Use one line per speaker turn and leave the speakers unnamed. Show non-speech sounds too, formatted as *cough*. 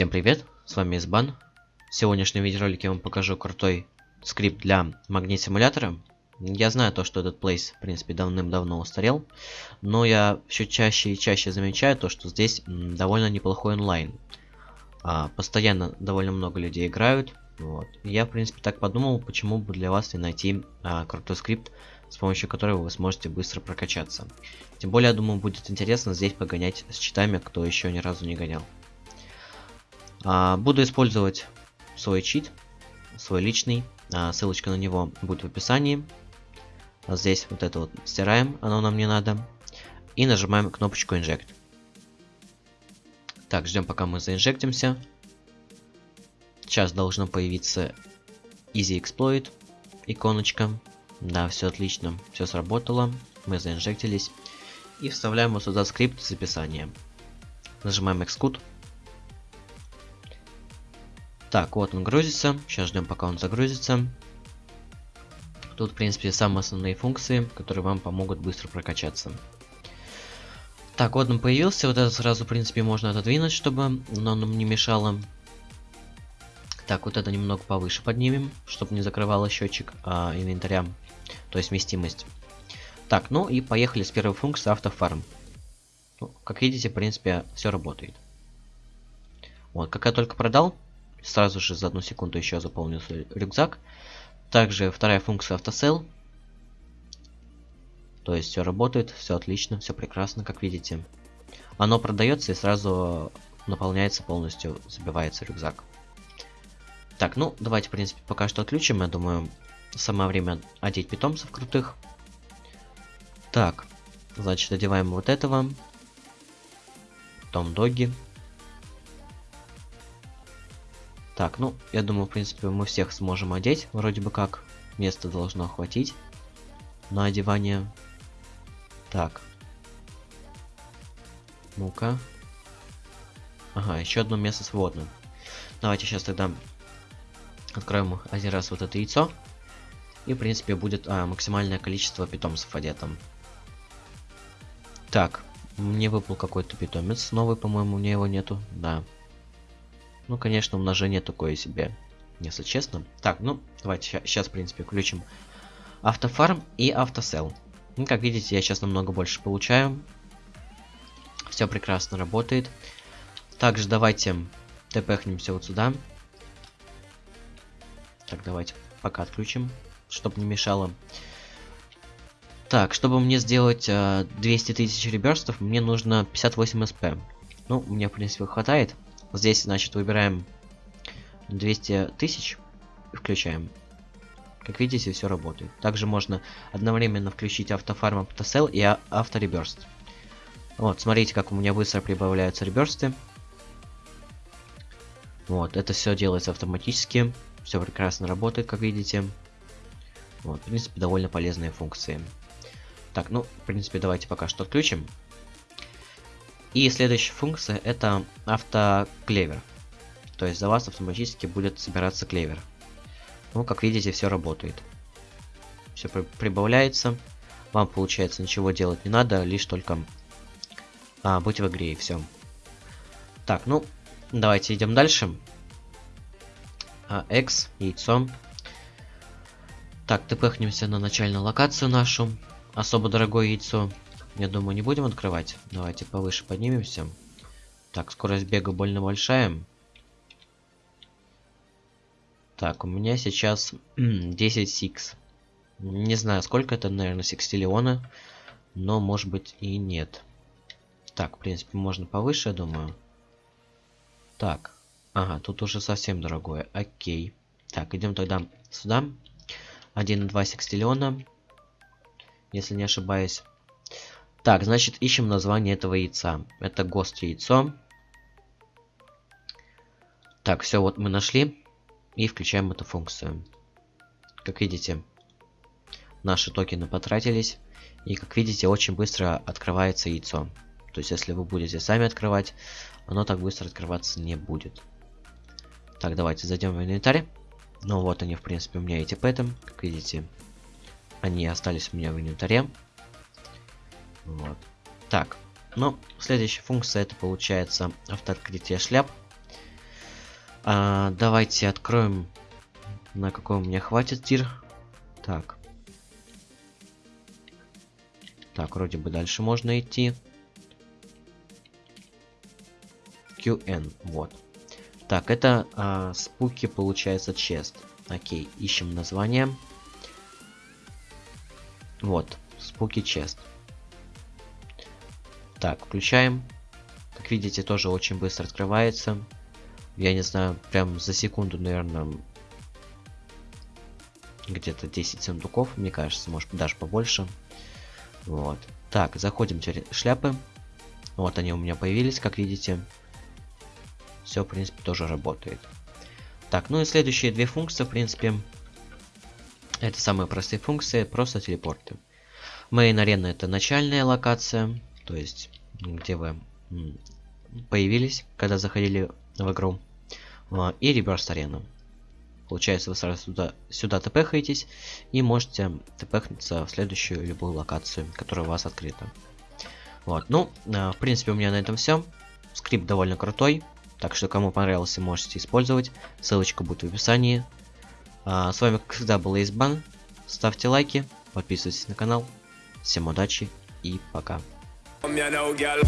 Всем привет, с вами Избан. В сегодняшнем видеоролике я вам покажу крутой скрипт для магнит-симулятора. Я знаю то, что этот плейс, в принципе, давным-давно устарел, но я все чаще и чаще замечаю то, что здесь довольно неплохой онлайн. А, постоянно довольно много людей играют. Вот. Я, в принципе, так подумал, почему бы для вас не найти а, крутой скрипт, с помощью которого вы сможете быстро прокачаться. Тем более, я думаю, будет интересно здесь погонять с читами, кто еще ни разу не гонял. А, буду использовать свой чит, свой личный. А, ссылочка на него будет в описании. Здесь вот это вот стираем, оно нам не надо. И нажимаем кнопочку Inject. Так, ждем пока мы заинжектимся. Сейчас должно появиться Easy Exploit иконочка. Да, все отлично, все сработало. Мы заинжектились. И вставляем вот сюда скрипт записания. Нажимаем Xcode. Так, вот он грузится. Сейчас ждем, пока он загрузится. Тут, в принципе, самые основные функции, которые вам помогут быстро прокачаться. Так, вот он появился. Вот это сразу, в принципе, можно отодвинуть, чтобы оно нам не мешало. Так, вот это немного повыше поднимем, чтобы не закрывало счетчик а, инвентаря, то есть вместимость. Так, ну и поехали с первой функции автофарм. Ну, как видите, в принципе, все работает. Вот, как я только продал, Сразу же за одну секунду еще заполнился рюкзак. Также вторая функция автосел. То есть все работает, все отлично, все прекрасно, как видите. Оно продается и сразу наполняется полностью, забивается рюкзак. Так, ну давайте, в принципе, пока что отключим. Я думаю, самое время одеть питомцев крутых. Так, значит, одеваем вот этого. Том доги. Так, ну, я думаю, в принципе, мы всех сможем одеть. Вроде бы как. Место должно хватить на одевание. Так. Ну-ка. Ага, еще одно место свободно. Давайте сейчас тогда откроем один раз вот это яйцо. И, в принципе, будет а, максимальное количество питомцев одето. Так, мне выпал какой-то питомец. Новый, по-моему, у меня его нету. Да. Ну, конечно, умножение такое себе, если честно. Так, ну, давайте сейчас, в принципе, включим автофарм и автосел. Ну, как видите, я сейчас намного больше получаю. Все прекрасно работает. Также давайте тпхнемся вот сюда. Так, давайте пока отключим, чтобы не мешало. Так, чтобы мне сделать э, 200 тысяч реберстов, мне нужно 58 сп. Ну, мне, в принципе, хватает. Здесь, значит, выбираем 200 тысяч и включаем. Как видите, все работает. Также можно одновременно включить автофарм, автосел и а, автореберст. Вот, смотрите, как у меня быстро прибавляются реберсты. Вот, это все делается автоматически. Все прекрасно работает, как видите. Вот, в принципе, довольно полезные функции. Так, ну, в принципе, давайте пока что отключим. И следующая функция это автоклевер. То есть за вас автоматически будет собираться клевер. Ну, как видите, все работает. Все при прибавляется. Вам, получается, ничего делать не надо, лишь только а, быть в игре и все. Так, ну, давайте идем дальше. А, X, яйцо. Так, тпхнемся на начальную локацию нашу. Особо дорогое яйцо. Я думаю, не будем открывать. Давайте повыше поднимемся. Так, скорость бега больно большая. Так, у меня сейчас *clears throat* 10 сикс. Не знаю, сколько это, наверное, секстиллиона. Но, может быть, и нет. Так, в принципе, можно повыше, я думаю. Так. Ага, тут уже совсем дорогое. Окей. Так, идем тогда сюда. 1,2 секстиллиона. Если не ошибаюсь. Так, значит, ищем название этого яйца. Это ГОСТ яйцо. Так, все, вот мы нашли. И включаем эту функцию. Как видите, наши токены потратились. И, как видите, очень быстро открывается яйцо. То есть, если вы будете сами открывать, оно так быстро открываться не будет. Так, давайте зайдем в инвентарь. Ну вот они, в принципе, у меня эти пэты. Как видите, они остались у меня в инвентаре. Вот. Так, ну, следующая функция это получается автооткрытие шляп. А, давайте откроем, на какой у меня хватит тир. Так. Так, вроде бы дальше можно идти. QN, вот. Так, это а, спуки, получается, чест. Окей, ищем название. Вот, спуки чест. Так, включаем. Как видите, тоже очень быстро открывается. Я не знаю, прям за секунду, наверное, где-то 10 сундуков, мне кажется, может даже побольше. Вот. Так, заходим в шляпы. Вот они у меня появились, как видите. Все, в принципе, тоже работает. Так, ну и следующие две функции, в принципе, это самые простые функции, просто телепорты. Main арена это начальная локация, то есть где вы появились, когда заходили в игру. А, и реверс арена. Получается, вы сразу сюда, сюда тпхаетесь и можете тпхнуться в следующую любую локацию, которая у вас открыта. Вот, ну, а, в принципе, у меня на этом все. Скрипт довольно крутой, так что кому понравился, можете использовать. Ссылочка будет в описании. А, с вами, как всегда, был Избан. Ставьте лайки, подписывайтесь на канал. Всем удачи и пока. Come here now, girl.